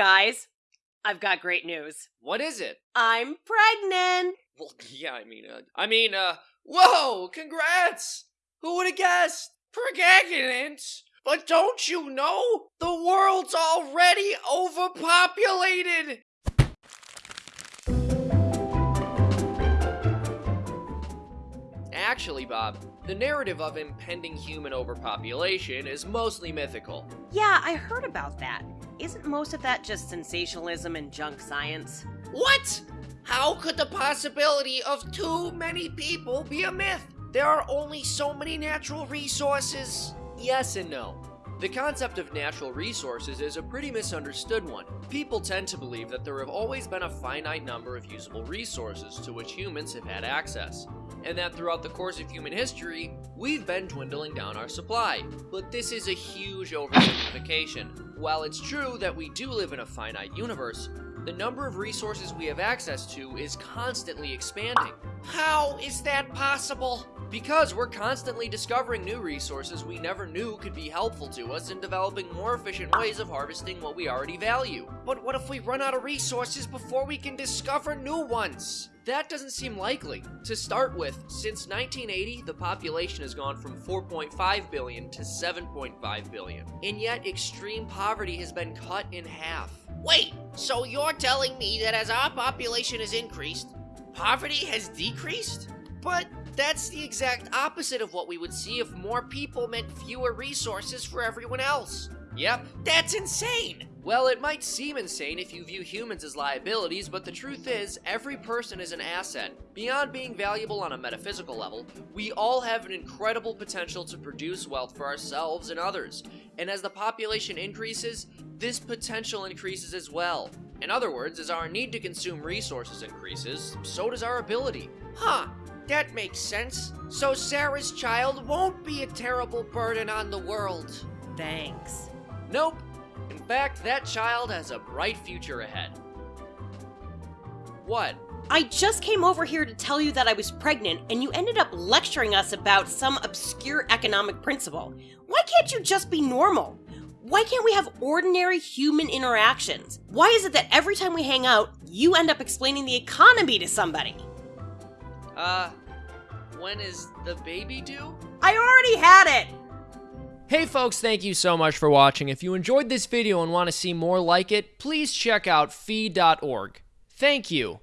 Guys, I've got great news. What is it? I'm pregnant. Well, yeah, I mean, uh, I mean, uh, whoa, congrats! Who would have guessed? Pregnant? But don't you know? The world's already overpopulated! Actually, Bob, the narrative of impending human overpopulation is mostly mythical. Yeah, I heard about that. Isn't most of that just sensationalism and junk science? What? How could the possibility of too many people be a myth? There are only so many natural resources. Yes and no. The concept of natural resources is a pretty misunderstood one. People tend to believe that there have always been a finite number of usable resources to which humans have had access, and that throughout the course of human history, we've been dwindling down our supply. But this is a huge oversimplification. While it's true that we do live in a finite universe, the number of resources we have access to is constantly expanding. How is that possible? Because we're constantly discovering new resources we never knew could be helpful to us in developing more efficient ways of harvesting what we already value. But what if we run out of resources before we can discover new ones? That doesn't seem likely. To start with, since 1980, the population has gone from 4.5 billion to 7.5 billion. And yet, extreme poverty has been cut in half. Wait, so you're telling me that as our population has increased, poverty has decreased? But that's the exact opposite of what we would see if more people meant fewer resources for everyone else. Yep, that's insane! Well, it might seem insane if you view humans as liabilities, but the truth is, every person is an asset. Beyond being valuable on a metaphysical level, we all have an incredible potential to produce wealth for ourselves and others. And as the population increases, this potential increases as well. In other words, as our need to consume resources increases, so does our ability. Huh, that makes sense. So Sarah's child won't be a terrible burden on the world. Thanks. Nope. In fact, that child has a bright future ahead. What? I just came over here to tell you that I was pregnant, and you ended up lecturing us about some obscure economic principle. Why can't you just be normal? Why can't we have ordinary human interactions? Why is it that every time we hang out, you end up explaining the economy to somebody? Uh, when is the baby due? I already had it! Hey folks, thank you so much for watching. If you enjoyed this video and want to see more like it, please check out fee.org. Thank you.